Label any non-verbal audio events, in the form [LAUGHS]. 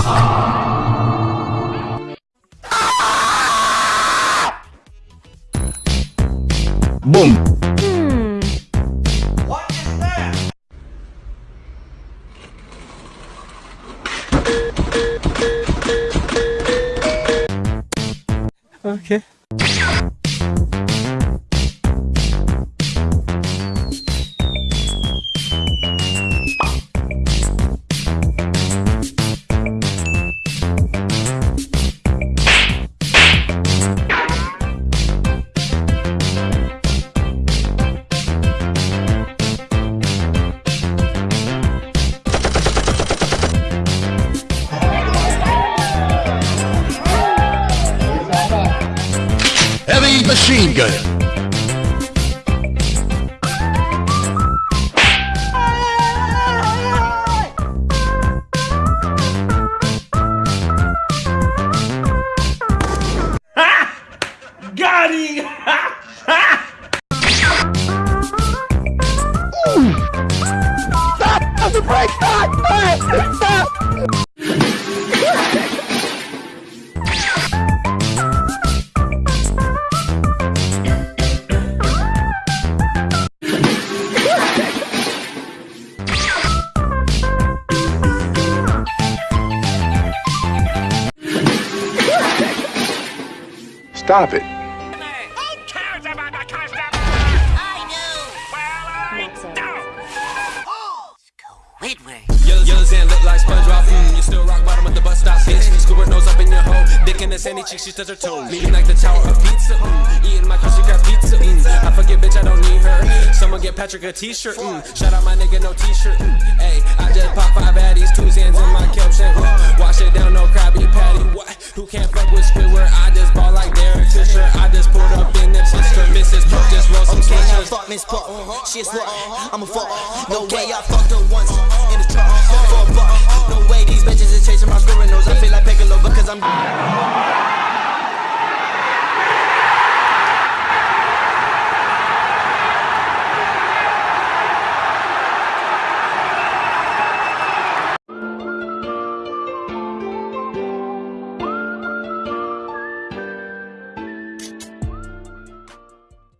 suck. Boom. Hmm. What is that? Okay. Machine gun. Got him! [LAUGHS] Stop it. Yellow, yellow sand look like SpongeBob. Mm, you still rock bottom at the bus stop, bitch. Scuba nose up in your hole. Dick in the sandy cheek, she touch her toes. Leaning like the tower of pizza. Mm, eating my Krusty Krab pizza. Mm, I forget, bitch, I don't need her. Someone get Patrick a t-shirt. Mm, shout out my nigga, no t-shirt. Mm, hey, I just pop five baddies, She slut. Uh-huh. I'ma fuck. No way, I fucked her once in the truck for a buck. No way, these bitches is chasing my